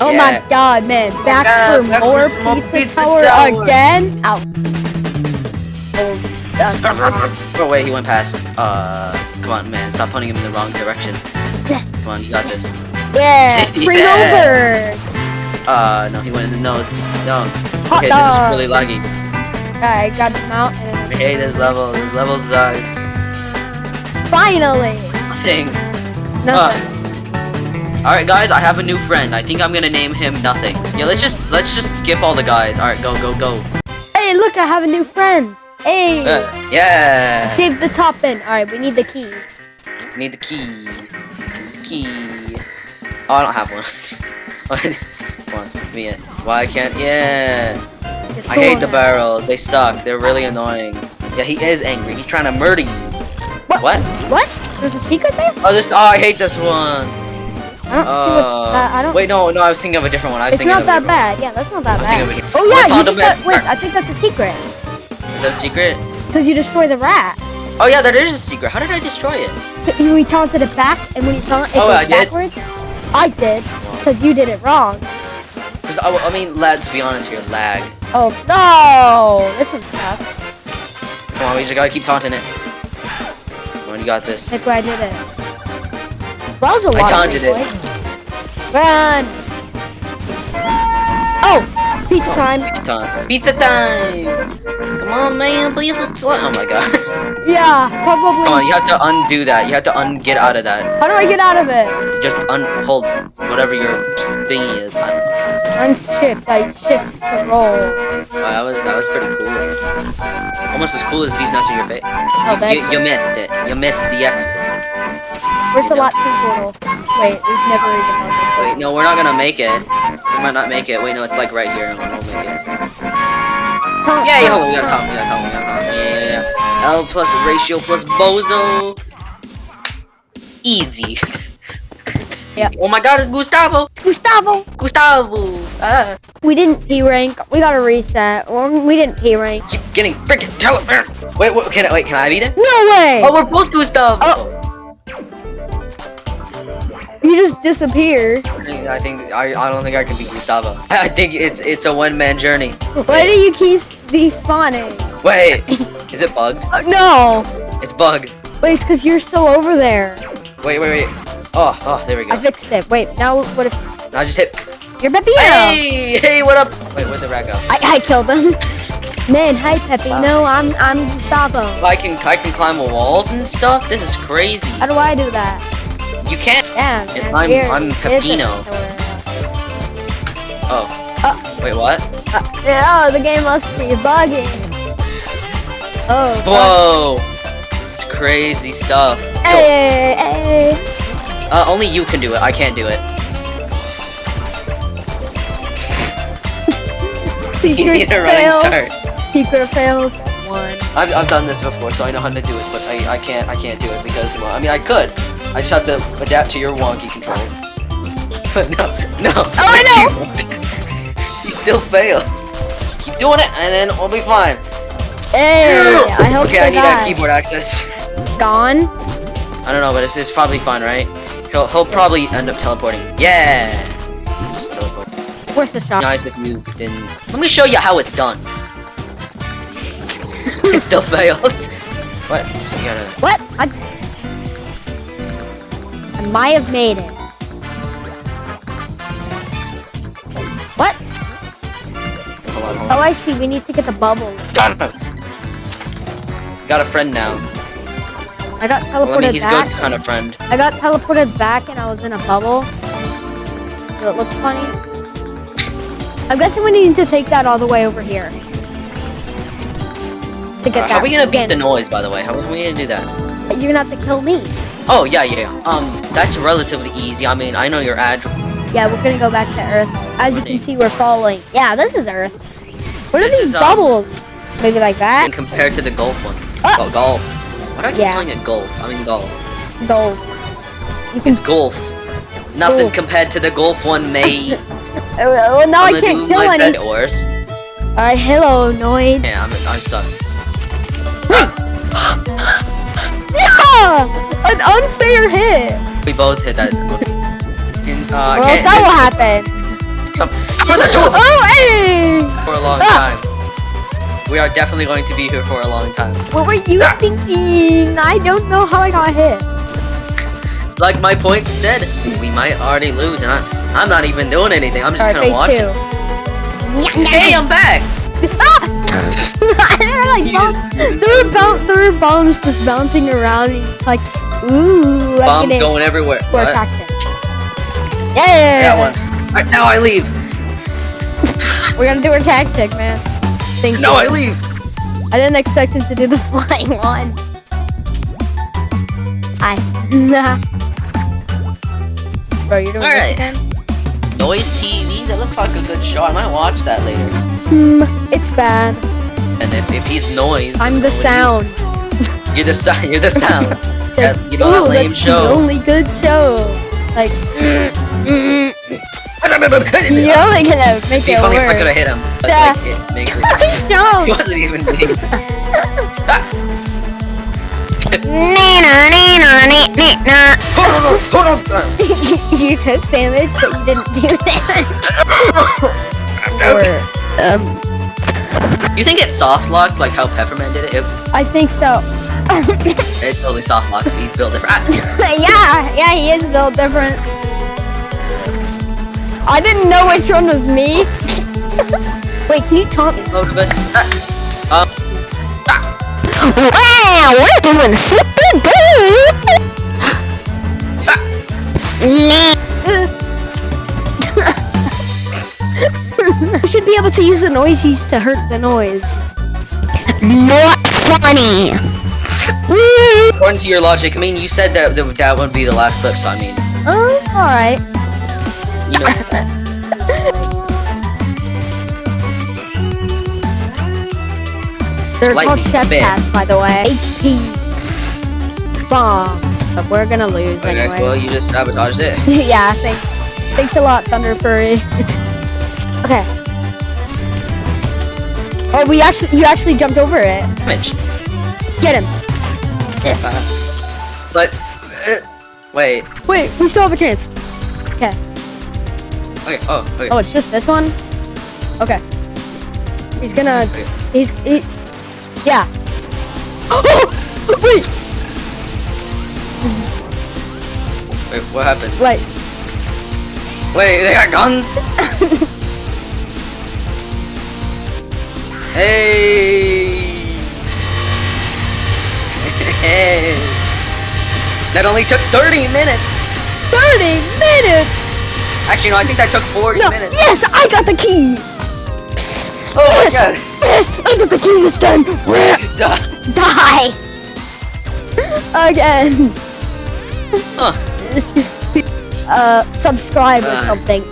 Oh Yeah. my god, man. Back God, for more for pizza, pizza tower, tower. again? Ow. Oh, that's Oh wait, he went past. Uh, come on, man, stop pointing him in the wrong direction. Come on, you got this. Yeah, bring Yeah. over. Uh, no, he went in the nose. No. Hot Okay, this is really laggy. Alright, got him out and I hate this level. This level sucks. finally. Nothing. Nothing. All right, guys, I have a new friend. I think I'm gonna name him Nothing. Yeah, let's just let's just skip all the guys. All right, go go go. Hey, look, I have a new friend. Hey. Uh, yeah. Save the toppin. Alright, we need the key. Need the key. The key. Oh, I don't have one. Come on, me. Why I can't? Yeah. I hate the barrels. They suck. They're really annoying. Yeah, he is angry. He's trying to murder you. What? What? What? There's a secret there? Oh, this. Oh, I hate this one. I don't see what's. Uh, Uh, I don't. Wait, no, no. I was thinking of a different one. I was It's thinking not that bad. Yeah, that's not that I bad. Oh yeah, you just got, wait. I think that's a secret. one. Is that a secret? Cause you destroy the rat. Oh yeah, that is a secret. How did I destroy it? We taunted it back, and when you taunt it Oh, goes I did? backwards. I did, cause you did it wrong. 'Cause I, I mean, let's be honest here. Lag. Oh no, this one sucks. Come on, we just gotta keep taunting it. Come on, you got this. That's where I did it. That was a I lot taunted of it. Run! Oh, pizza time. Pizza time. Pizza time. Come on, man. Please, let's. Oh my god. Yeah, probably. Come on, you have to undo that. You have to un get out of that. How do I get out of it? Just unhold whatever your thingy is. I. I'm shift. I shift to roll. Wow, that was that was pretty cool. Almost as cool as these nuts in your face. Oh, you, you missed it. You missed the exit. Where's the lot two portal? Wait, we've never even done this. Wait, no, we're not gonna make it. We might not make it. Wait, no, it's like right here. No, we'll make it. Taunt, Yeah, yeah, hold on. We gotta talk. We gotta talk. We gotta talk. Yeah, yeah, yeah. L plus ratio plus bozo. Easy. Yeah. Oh my God, it's Gustavo. Gustavo! Gustavo. Ah. We didn't T rank. We got to reset. Or we didn't T rank. Keep getting freaking telephone. Wait, wait, can I wait? Can I beat it? No way! Oh, we're both Gustavo. Oh. You just disappeared. I think I I, don't think I can beat Gustavo. I think it's it's a one man journey. Why do you keep despawning? Wait, is it bugged? Oh, no! It's bugged. Wait, it's because you're still over there. Wait, wait, wait. Oh, oh, there we go. I fixed it. Wait, now what if I just hit. you're Peppino? Hey, hey, what up? Wait, where'd the rat go? I, I killed him. Man, hi Peppino. I'm I'm Gustavo. I can I can climb walls and stuff. This is crazy. How do I do that? You can't. Man. I'm- weird. I'm. Oh. Uh, Wait, what? uh, oh, the game must be bugging. Oh. Whoa. This is crazy stuff. Hey, hey. Uh, only you can do it. I can't do it. You Secret need a running fail. start. Secret fails. One. I've, I've done this before, so I know how to do it, but I, I can't I can't do it because well, I mean I could. I just have to adapt to your wonky controls. But no, no. Oh, I know. you still fail. Keep doing it, and then we'll be fine. Hey, I hope okay, I need that keyboard access. Gone. I don't know, but it's, it's probably fine, right? He'll he'll probably end up teleporting. Yeah. Teleport. Where's the shot? Nice if you didn't. Let me show you how it's done. it still failed. What? Gotta. What? I might have made it. What? Hold on, hold Oh. I see. We need to get the bubble. Got him. Got a friend now. I got Well, I teleported mean, he's back. good kind of friend. I got teleported back and I was in a bubble. Did it look funny? I'm guessing we need to take that all the way over here. To get Uh, that. how are we gonna beat the noise, by the way? How are we gonna do that? You're gonna have to kill me. Oh yeah, yeah. yeah. Um, that's relatively easy. I mean, I know your ad. Yeah, we're gonna go back to Earth. As you can see, we're falling. Yeah, this is Earth. What are This these is, um, bubbles? Maybe like that? And compared to the golf one. Ah! Go- golf. Why do I keep Yeah. calling it golf? I mean golf. Golf. You can. It's golf. Nothing Golf. compared to the golf one, mate. Oh, well, now I'm I can't kill any. best worse. Alright, hello, Noid. Yeah, I'm, I suck. Yeah! An unfair hit. We both hit that. In, uh, Or else that will happen. For the Oh, hey! for a long Ah. time. We are definitely going to be here for a long time. What were you Ah. thinking? I don't know how I got hit. Like my point said, we might already lose, and I, I'm not even doing anything. I'm just Alright, gonna watch. two. Hey, I'm back. they were like, You bounce, just- there were bounce, there were bombs just bouncing around, and it's like, ooh, I'm Bombs gonna going everywhere. explore What? tactic. Yeah, That one. Alright, now I leave. We're gonna do our tactic, man. Thank you. Now I leave. I didn't expect him to do the flying one. Hi. Bro, you're doing Alright. this again? Noise TV. That looks like a good show. I might watch that later. Hmm, it's bad. And if, if he's noise, I'm the what you- sound. You're the sound. You're the sound. Says, you know that "Ooh, lame that's show." the only good show. Like, you're only gonna make be it funny if I could've hit him. But Yeah. like, it makes it. He Don't. wasn't even me. hold on, hold on, you took damage, but you didn't do damage. or, um, You think it soft locks like how Pepperman did it? If I think so. it totally soft locks, he's built different. yeah, yeah, he is built different. I didn't know which one was me. Wait, can you talk? Both of us. Ah. Um. Wow, we're doing super good. you should be able to use the noisies to hurt the noise. Not funny. According to your logic, I mean, you said that that, that would be the last clip, so I mean, Oh, alright. you know. They're called Slightly chef bit. tats, by the way. HP bomb. But we're gonna lose Okay, anyway. well, you just sabotaged it. yeah, thanks. Thanks a lot, Thunder Furry. okay. Oh, we actually, you actually jumped over it. Damage. Get him. Uh, but. Uh, wait. Wait, we still have a chance. Okay. Okay. Oh. Okay. Oh, it's just this one. Okay. He's gonna. Okay. He's. He, yeah. Wait. Wait. What happened? Wait. Wait. They got guns. hey. That only took 30 minutes. 30 minutes. Actually, no. I think that took 40 No. minutes. Yes, I got the key. Oh my yes. god. Yes, I got the key this time. Die. Again. Huh. uh, subscribe or Uh. something.